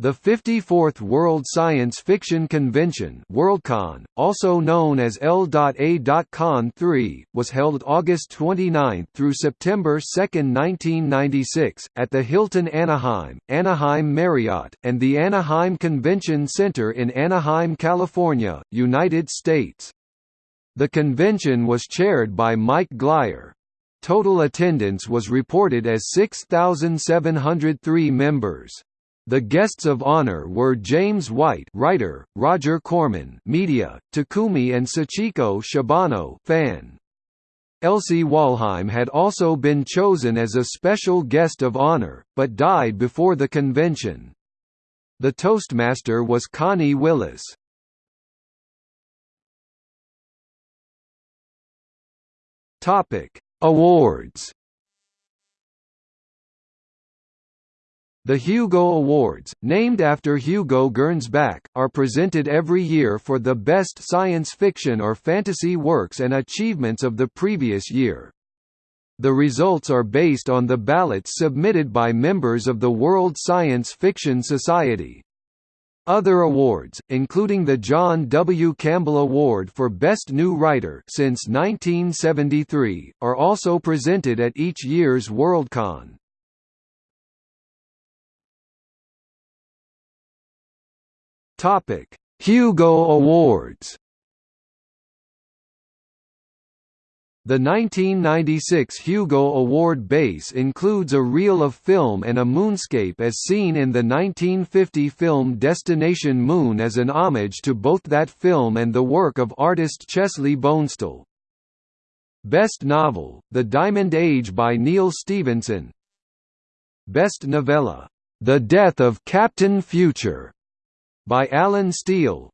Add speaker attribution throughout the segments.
Speaker 1: The 54th World Science Fiction Convention Worldcon, also known as L.A.Con 3, was held August 29 through September 2, 1996, at the Hilton Anaheim, Anaheim Marriott, and the Anaheim Convention Center in Anaheim, California, United States. The convention was chaired by Mike Glyer. Total attendance was reported as 6,703 members. The guests of honor were James White, writer, Roger Corman, media, Takumi and Sachiko Shibano, fan. Elsie Wollheim had also been chosen as a special guest of honor, but died before the convention. The Toastmaster was Connie Willis. Topic: Awards The Hugo Awards, named after Hugo Gernsback, are presented every year for the best science fiction or fantasy works and achievements of the previous year. The results are based on the ballots submitted by members of the World Science Fiction Society. Other awards, including the John W. Campbell Award for Best New Writer since 1973, are also presented at each year's Worldcon. Topic: Hugo Awards. The 1996 Hugo Award base includes a reel of film and a moonscape as seen in the 1950 film Destination Moon as an homage to both that film and the work of artist Chesley Bonestell. Best Novel, The Diamond Age by Neal Stephenson Best Novella, The Death of Captain Future by Allen Steele.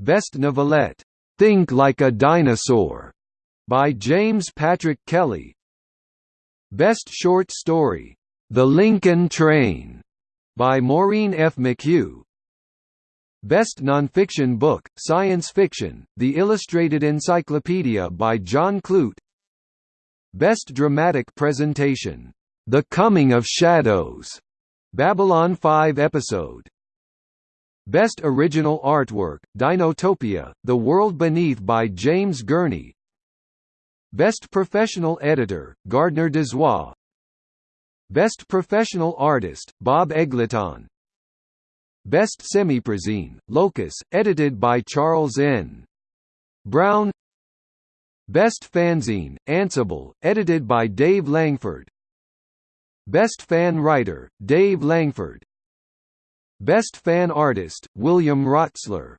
Speaker 1: Best Novelette, Think Like a Dinosaur, by James Patrick Kelly. Best Short Story, The Lincoln Train, by Maureen F. McHugh. Best Nonfiction Book, Science Fiction, The Illustrated Encyclopedia by John Clute. Best Dramatic Presentation, The Coming of Shadows, Babylon 5 episode Best Original Artwork, Dinotopia, The World Beneath by James Gurney. Best Professional Editor, Gardner Dozois Best Professional Artist, Bob Eggleton Best Semiprozine, Locus, edited by Charles N. Brown. Best Fanzine, Ansible, edited by Dave Langford. Best Fan Writer, Dave Langford Best Fan Artist, William Rotsler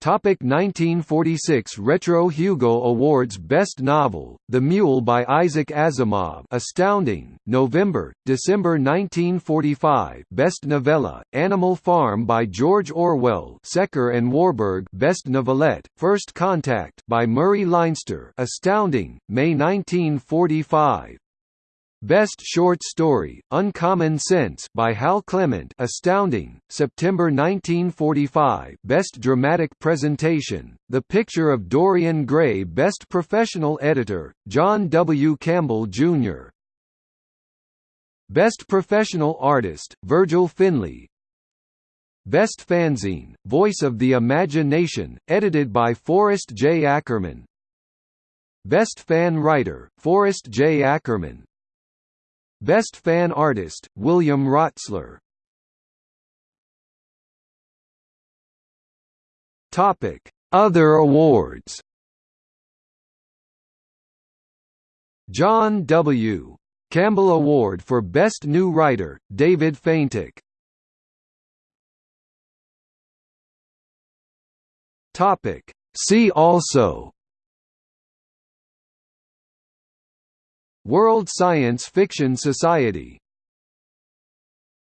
Speaker 1: Topic 1946 Retro Hugo Awards Best Novel, The Mule by Isaac Asimov. Astounding, November, December 1945 Best Novella, Animal Farm by George Orwell. Secker and Warburg. Best Novelette, First Contact by Murray Leinster. Astounding, May 1945 Best Short Story, Uncommon Sense by Hal Clement Astounding, September 1945 Best Dramatic Presentation, The Picture of Dorian Gray Best Professional Editor, John W. Campbell, Jr. Best Professional Artist, Virgil Finlay Best Fanzine, Voice of the Imagination, edited by Forrest J. Ackerman Best Fan Writer, Forrest J. Ackerman Best Fan Artist, William Rotsler Topic: Other awards. John W. Campbell Award for Best New Writer, David Feintuch. Topic: See also World Science Fiction Society